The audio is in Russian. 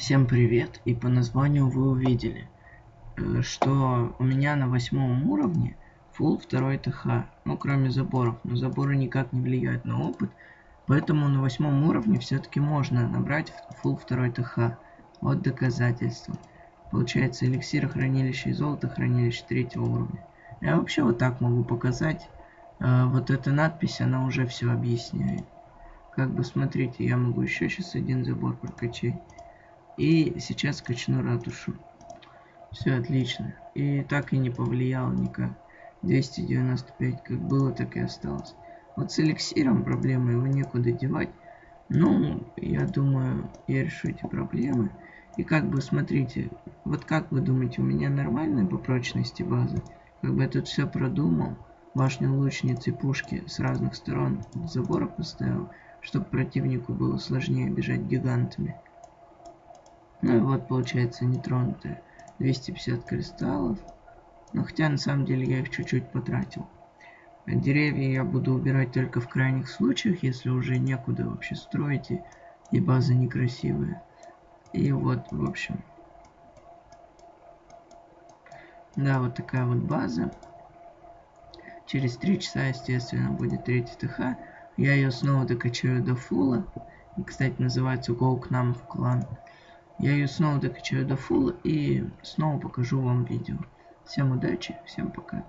Всем привет! И по названию вы увидели, э, что у меня на восьмом уровне full второй ТХ. Ну, кроме заборов. Но заборы никак не влияют на опыт. Поэтому на восьмом уровне все-таки можно набрать full второй ТХ. Вот доказательство. Получается эликсир хранилища и золото хранилище третьего уровня. Я вообще вот так могу показать. Э, вот эта надпись, она уже все объясняет. Как бы смотрите, я могу еще сейчас один забор прокачать. И сейчас качну ратушу. Все отлично. И так и не повлияло никак. 295 как было, так и осталось. Вот с эликсиром проблемы, его некуда девать. Ну, я думаю, я решу эти проблемы. И как бы, смотрите, вот как вы думаете, у меня нормальная по прочности база? Как бы я тут все продумал. Башню лучницы пушки с разных сторон забора поставил, чтобы противнику было сложнее бежать гигантами. Ну и вот получается нетронутые 250 кристаллов. Но хотя на самом деле я их чуть-чуть потратил. Деревья я буду убирать только в крайних случаях, если уже некуда вообще строить и, и база некрасивая. И вот, в общем. Да, вот такая вот база. Через три часа, естественно, будет третий ТХ. Я ее снова докачаю до фула. И, кстати, называется Go к нам в клан. Я ее снова докачаю до фула и снова покажу вам видео. Всем удачи, всем пока.